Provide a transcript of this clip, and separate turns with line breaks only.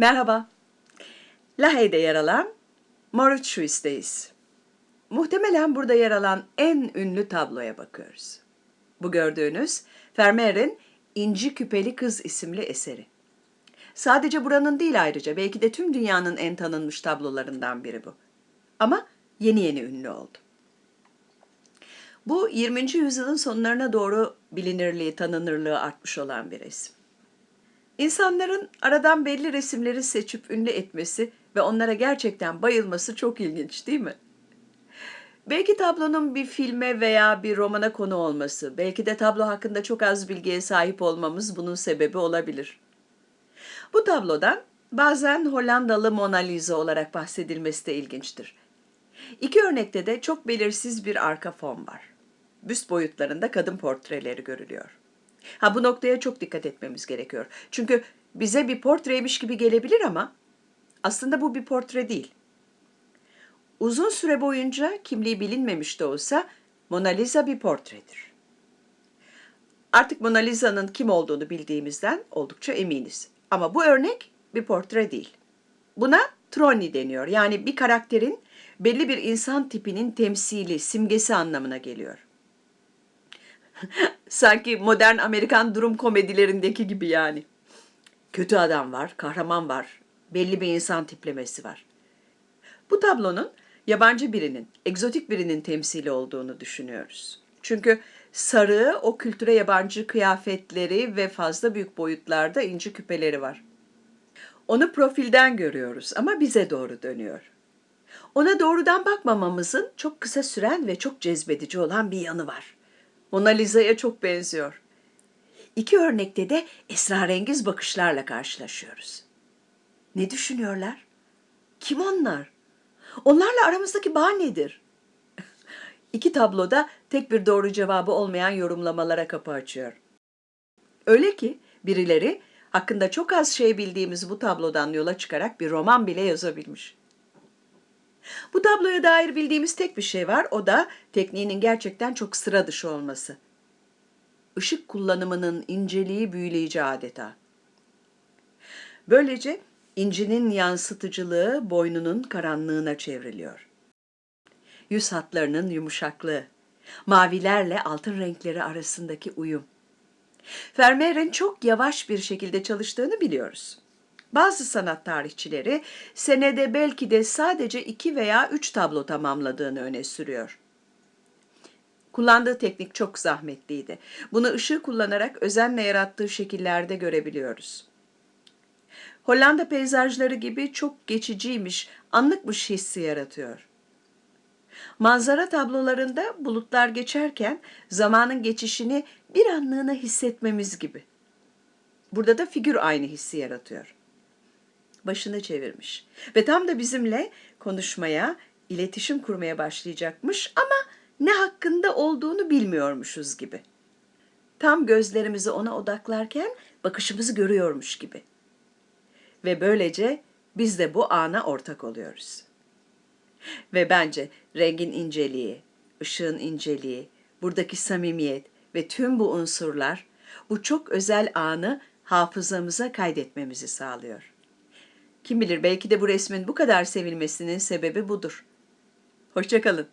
Merhaba. Lahey'de yer alan Mauritius'teyiz. Muhtemelen burada yer alan en ünlü tabloya bakıyoruz. Bu gördüğünüz Vermeer'in İnci Küpeli Kız isimli eseri. Sadece buranın değil ayrıca belki de tüm dünyanın en tanınmış tablolarından biri bu. Ama yeni yeni ünlü oldu. Bu 20. yüzyılın sonlarına doğru bilinirliği, tanınırlığı artmış olan bir resim. İnsanların aradan belli resimleri seçip ünlü etmesi ve onlara gerçekten bayılması çok ilginç değil mi? Belki tablonun bir filme veya bir romana konu olması, belki de tablo hakkında çok az bilgiye sahip olmamız bunun sebebi olabilir. Bu tablodan bazen Hollandalı Mona Lisa olarak bahsedilmesi de ilginçtir. İki örnekte de çok belirsiz bir arka fon var. Büst boyutlarında kadın portreleri görülüyor. Ha bu noktaya çok dikkat etmemiz gerekiyor. Çünkü bize bir portreymiş gibi gelebilir ama aslında bu bir portre değil. Uzun süre boyunca kimliği bilinmemiş de olsa Mona Lisa bir portredir. Artık Mona Lisa'nın kim olduğunu bildiğimizden oldukça eminiz. Ama bu örnek bir portre değil. Buna troni deniyor. Yani bir karakterin belli bir insan tipinin temsili, simgesi anlamına geliyor. Sanki modern Amerikan durum komedilerindeki gibi yani. Kötü adam var, kahraman var, belli bir insan tiplemesi var. Bu tablonun yabancı birinin, egzotik birinin temsili olduğunu düşünüyoruz. Çünkü sarığı o kültüre yabancı kıyafetleri ve fazla büyük boyutlarda inci küpeleri var. Onu profilden görüyoruz ama bize doğru dönüyor. Ona doğrudan bakmamamızın çok kısa süren ve çok cezbedici olan bir yanı var. Mona Lisa'ya çok benziyor. İki örnekte de esrarengiz bakışlarla karşılaşıyoruz. Ne düşünüyorlar? Kim onlar? Onlarla aramızdaki bağ nedir? İki tabloda tek bir doğru cevabı olmayan yorumlamalara kapı açıyor. Öyle ki birileri hakkında çok az şey bildiğimiz bu tablodan yola çıkarak bir roman bile yazabilmiş. Bu tabloya dair bildiğimiz tek bir şey var, o da tekniğinin gerçekten çok sıra dışı olması. Işık kullanımının inceliği büyüleyici adeta. Böylece incinin yansıtıcılığı boynunun karanlığına çevriliyor. Yüz hatlarının yumuşaklığı, mavilerle altın renkleri arasındaki uyum. Vermeer'in çok yavaş bir şekilde çalıştığını biliyoruz. Bazı sanat tarihçileri senede belki de sadece iki veya üç tablo tamamladığını öne sürüyor. Kullandığı teknik çok zahmetliydi. Bunu ışığı kullanarak özenle yarattığı şekillerde görebiliyoruz. Hollanda peyzajları gibi çok geçiciymiş, anlıkmış hissi yaratıyor. Manzara tablolarında bulutlar geçerken zamanın geçişini bir anlığına hissetmemiz gibi. Burada da figür aynı hissi yaratıyor. Başını çevirmiş ve tam da bizimle konuşmaya, iletişim kurmaya başlayacakmış ama ne hakkında olduğunu bilmiyormuşuz gibi. Tam gözlerimizi ona odaklarken bakışımızı görüyormuş gibi. Ve böylece biz de bu ana ortak oluyoruz. Ve bence rengin inceliği, ışığın inceliği, buradaki samimiyet ve tüm bu unsurlar bu çok özel anı hafızamıza kaydetmemizi sağlıyor. Kim bilir belki de bu resmin bu kadar sevilmesinin sebebi budur. Hoşçakalın.